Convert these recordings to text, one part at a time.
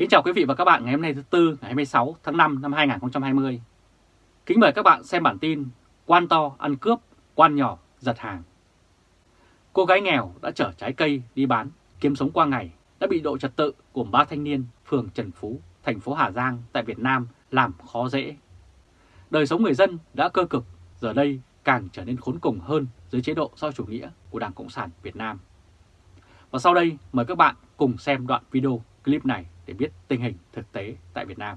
Kính chào quý vị và các bạn ngày hôm nay thứ Tư ngày 26 tháng 5 năm 2020. Kính mời các bạn xem bản tin Quan to ăn cướp, quan nhỏ giật hàng. Cô gái nghèo đã chở trái cây đi bán, kiếm sống qua ngày, đã bị độ trật tự của ba thanh niên phường Trần Phú, thành phố Hà Giang tại Việt Nam làm khó dễ. Đời sống người dân đã cơ cực, giờ đây càng trở nên khốn cùng hơn dưới chế độ do chủ nghĩa của Đảng Cộng sản Việt Nam. Và sau đây mời các bạn cùng xem đoạn video clip này để biết tình hình thực tế tại Việt Nam.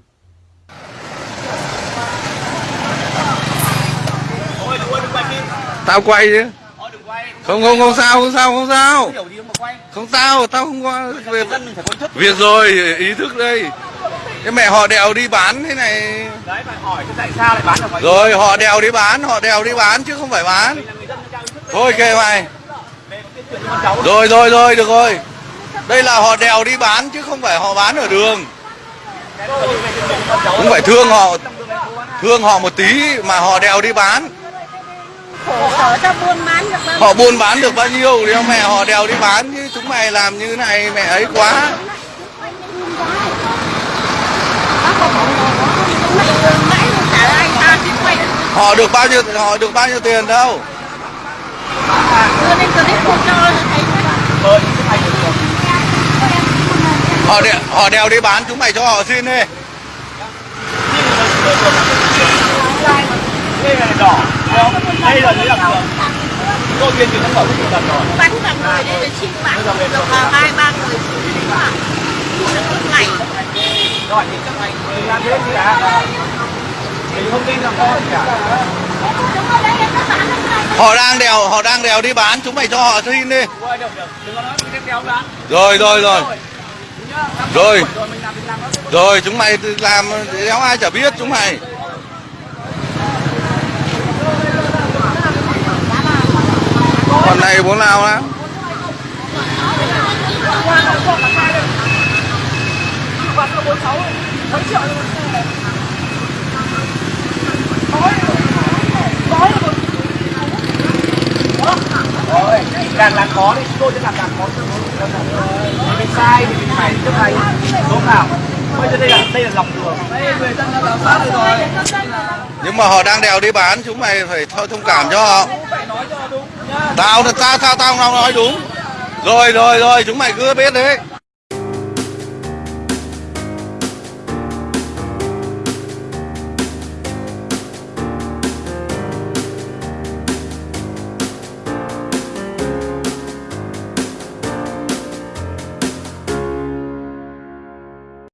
Tao quay chứ. Không không không sao không sao không sao. Không sao, tao không có việc việc rồi, ý thức đây. Cái mẹ họ đèo đi bán thế này. Đấy mà hỏi tại sao lại bán được Rồi họ đèo đi bán, họ đèo đi bán chứ không phải bán. Thôi kệ mày. Rồi rồi rồi được rồi. Đây là họ đèo đi bán chứ không phải họ bán ở đường. Cũng phải thương họ thương họ một tí mà họ đèo đi bán. Họ buôn bán được bao nhiêu thì mẹ họ đèo đi bán chứ chúng mày làm như này, mẹ ấy quá. Họ được bao nhiêu, họ được bao nhiêu tiền đâu. đưa lên clip không cho thấy Họ đèo, họ đèo đi bán chúng mày cho họ xin đi. đây là đỏ đây là giấy làm đường tôi cái lần rồi bắn cả người đây là chín bạn được hai ba người chín bạn rồi thì các mày đừng làm thế gì cả mình không tin là con gì cả Họ đang đèo họ đang đèo đi bán chúng mày cho họ xin đi. quay được được đừng có nói mình đeo bán Rồi rồi rồi. Rồi. rồi, chúng mày làm, đéo ai chả biết, chúng mày. Còn này bố nào á? rồi càng làm khó thì chúng tôi sẽ làm càng khó cho mình sai thì mình phải chấp hành đúng nào bây giờ đây là đây là lòng đường đây người dân đã làm sát rồi Nhưng mà họ đang đèo đi bán chúng mày phải thông cảm cho họ. Tao tao tao tao nói đúng. Rồi rồi rồi chúng mày cứ biết đấy.